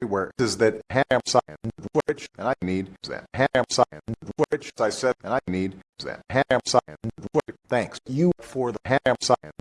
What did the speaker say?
everywhere is that ham sign which and I need is that. Ham sign which I said and I need is that. Ham sign which thanks. You for the ham sign